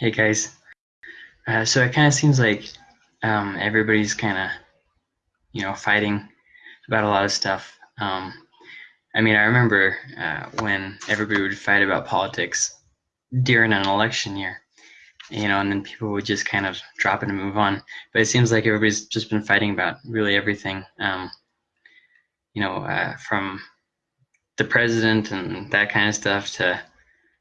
Hey guys. Uh, so it kind of seems like um, everybody's kind of, you know, fighting about a lot of stuff. Um, I mean, I remember uh, when everybody would fight about politics during an election year, you know, and then people would just kind of drop it and move on. But it seems like everybody's just been fighting about really everything, um, you know, uh, from the president and that kind of stuff to,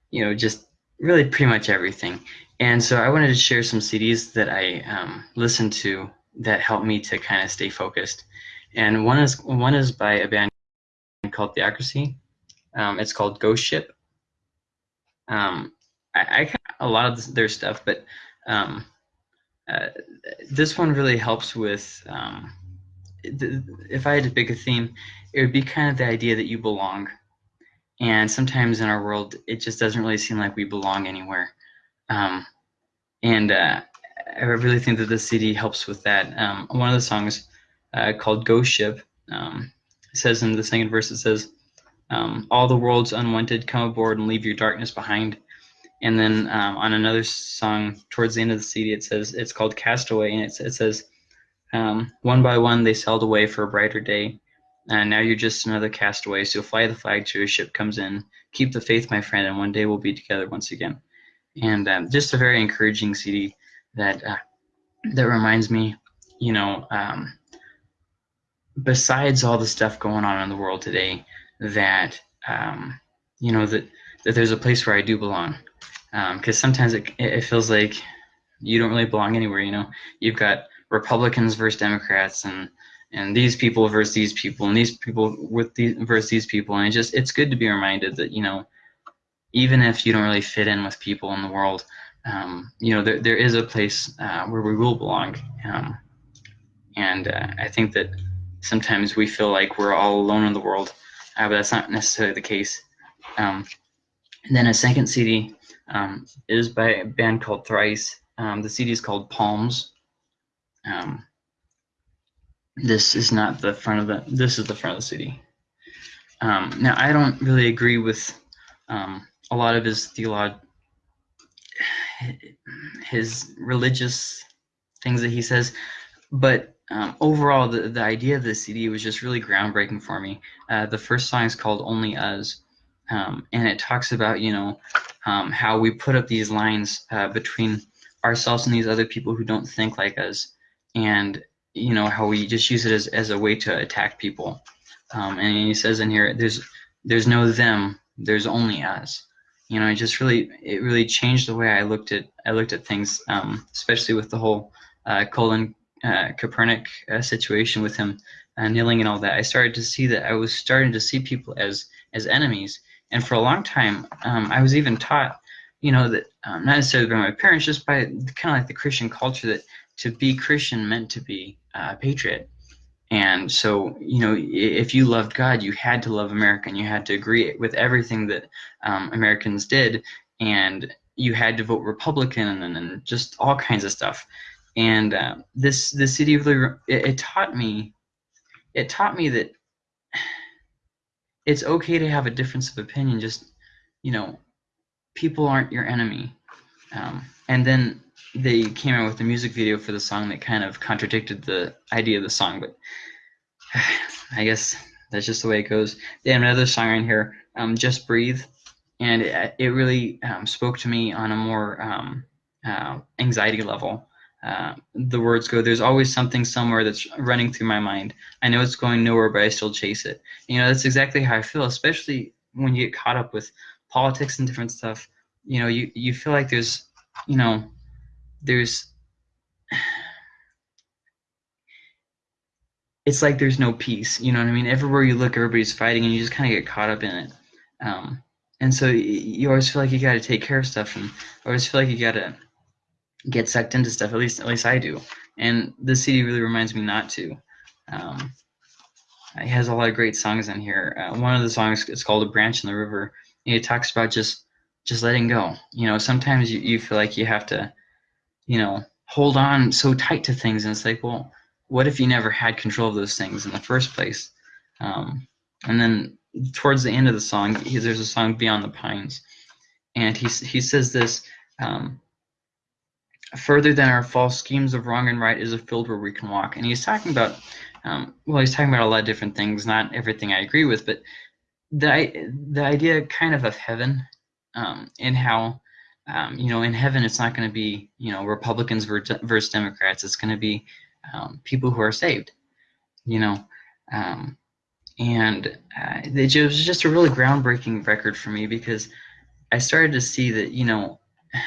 you know, just really pretty much everything. And so I wanted to share some CDs that I um, listened to that helped me to kind of stay focused. And one is one is by a band called Theocracy. Um, it's called Ghost Ship. Um, I, I a lot of their stuff, but um, uh, this one really helps with. Um, if I had to pick a theme, it would be kind of the idea that you belong. And sometimes in our world, it just doesn't really seem like we belong anywhere. Um, and uh, I really think that the CD helps with that. Um, one of the songs uh, called Ghost Ship um, says in the second verse, it says, um, all the world's unwanted, come aboard and leave your darkness behind. And then um, on another song towards the end of the CD, it says, it's called Castaway, and it, it says, um, one by one they sailed away for a brighter day. And now you're just another castaway, so fly the flag till your ship comes in. Keep the faith, my friend, and one day we'll be together once again and um, just a very encouraging CD that uh, that reminds me, you know, um, besides all the stuff going on in the world today, that um, you know that that there's a place where I do belong, because um, sometimes it it feels like you don't really belong anywhere. You know, you've got Republicans versus Democrats and and these people versus these people and these people with these versus these people and it just it's good to be reminded that you know even if you don't really fit in with people in the world, um, you know, there, there is a place uh, where we will belong. Um, and uh, I think that sometimes we feel like we're all alone in the world, uh, but that's not necessarily the case. Um, and then a second CD um, is by a band called Thrice. Um, the CD is called Palms. Um, this is not the front of the, this is the front of the CD. now, I don't really agree with um, a lot of his theolog his religious things that he says but um, overall the, the idea of the cd was just really groundbreaking for me. Uh, the first song is called only us um, and it talks about you know um, how we put up these lines uh, between ourselves and these other people who don't think like us and you know how we just use it as, as a way to attack people. Um, and he says in here there's there's no them there's only us you know, it just really it really changed the way I looked at I looked at things, um, especially with the whole uh, Colin uh, Kaepernick uh, situation with him uh, kneeling and all that. I started to see that I was starting to see people as as enemies, and for a long time, um, I was even taught, you know, that um, not necessarily by my parents, just by kind of like the Christian culture that to be Christian meant to be a patriot. And so, you know, if you loved God, you had to love America and you had to agree with everything that um, Americans did. And you had to vote Republican and, and just all kinds of stuff. And uh, this, this city really, it, it taught me, it taught me that it's okay to have a difference of opinion. Just, you know, people aren't your enemy. Um, and then they came out with a music video for the song that kind of contradicted the idea of the song, but I guess that's just the way it goes. They have another song in here, um, "Just Breathe," and it, it really um, spoke to me on a more um, uh, anxiety level. Uh, the words go, "There's always something somewhere that's running through my mind. I know it's going nowhere, but I still chase it." You know, that's exactly how I feel, especially when you get caught up with politics and different stuff. You know, you you feel like there's, you know, there's it's like there's no peace you know what i mean? Everywhere you look everybody's fighting and you just kind of get caught up in it. Um, and so you always feel like you got to take care of stuff and always feel like you got to get sucked into stuff at least at least i do. And this cd really reminds me not to. Um, it has a lot of great songs in here. Uh, one of the songs is called a branch in the river. And it talks about just just letting go. You know sometimes you, you feel like you have to you know, hold on so tight to things. And it's like, well, what if you never had control of those things in the first place? Um, and then towards the end of the song, he, there's a song Beyond the Pines. And he, he says this, um, further than our false schemes of wrong and right is a field where we can walk. And he's talking about, um, well, he's talking about a lot of different things, not everything I agree with, but the, the idea kind of of heaven um, and how, um, you know, in heaven it's not going to be, you know, Republicans versus Democrats. It's going to be um, people who are saved, you know. Um, and uh, it was just a really groundbreaking record for me because I started to see that, you know,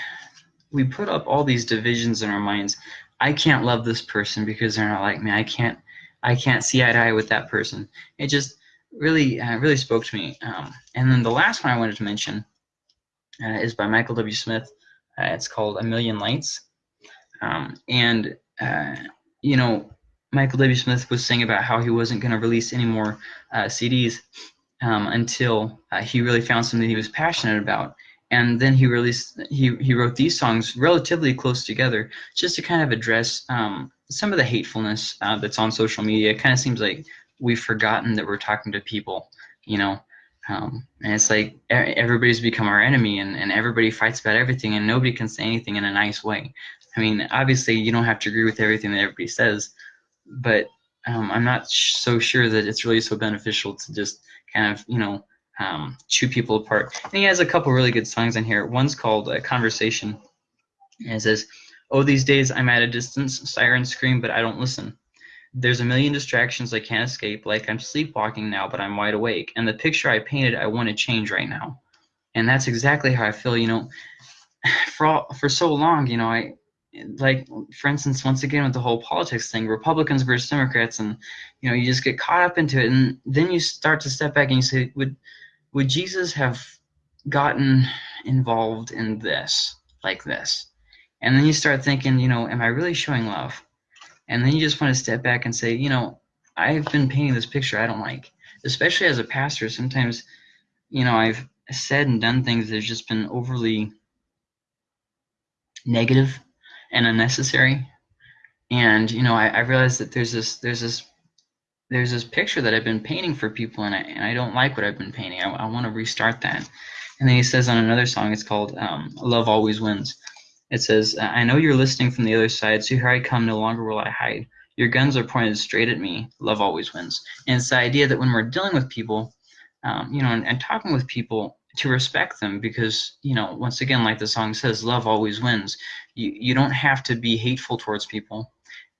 we put up all these divisions in our minds. I can't love this person because they're not like me. I can't I can't see eye to eye with that person. It just really uh, really spoke to me. Um, and then the last one I wanted to mention uh, is by Michael W. Smith. Uh, it's called A Million Lights. Um, and uh, you know, Michael W. Smith was saying about how he wasn't going to release any more uh, CDs um, until uh, he really found something he was passionate about and then he released he he wrote these songs relatively close together just to kind of address um, some of the hatefulness uh, that's on social media. It kind of seems like we've forgotten that we're talking to people, you know. Um, and it's like everybody's become our enemy and, and everybody fights about everything and nobody can say anything in a nice way. I mean, obviously you don't have to agree with everything that everybody says, but um, I'm not so sure that it's really so beneficial to just kind of, you know, um, chew people apart. And he has a couple really good songs in here. One's called uh, Conversation. And it says, Oh, these days I'm at a distance, sirens scream, but I don't listen. There's a million distractions I can't escape, like I'm sleepwalking now, but I'm wide awake. And the picture I painted, I want to change right now. And that's exactly how I feel, you know. For all, for so long, you know, I like for instance, once again with the whole politics thing, Republicans versus Democrats, and you know, you just get caught up into it, and then you start to step back and you say, would would Jesus have gotten involved in this like this? And then you start thinking, you know, am I really showing love? And then you just want to step back and say, you know, I've been painting this picture I don't like. Especially as a pastor, sometimes, you know, I've said and done things that have just been overly negative and unnecessary. And, you know, I, I realized that there's this there's this there's this picture that I've been painting for people, and I, and I don't like what I've been painting. I, I want to restart that. And then he says on another song, it's called um, Love Always Wins. It says, I know you're listening from the other side, so here I come, no longer will I hide. Your guns are pointed straight at me. Love always wins. And it's the idea that when we're dealing with people, um, you know, and, and talking with people, to respect them because you know once again like the song says love always wins you you don't have to be hateful towards people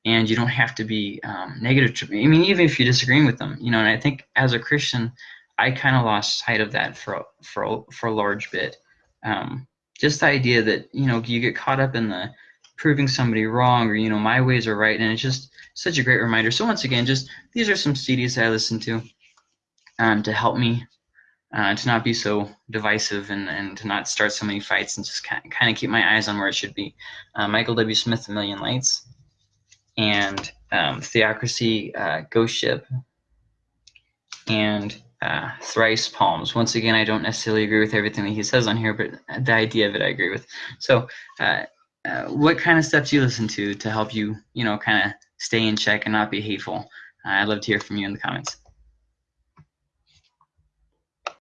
and you don't have to be um, negative. To, I mean, even if you're disagreeing with them, you know. And I think as a Christian, I kind of lost sight of that for for for a large bit. Um, just the idea that you know you get caught up in the proving somebody wrong or you know my ways are right, and it's just such a great reminder. So once again, just these are some CDs that I listen to um, to help me uh, to not be so divisive and, and to not start so many fights and just kind of, keep my eyes on where it should be. Uh, Michael W. Smith, A Million Lights and um, Theocracy uh, Ghost Ship and uh, Thrice Palms. Once again, I don't necessarily agree with everything that he says on here, but the idea of it I agree with. So, uh, uh, what kind of stuff do you listen to to help you, you know, kind of stay in check and not be hateful? I'd love to hear from you in the comments.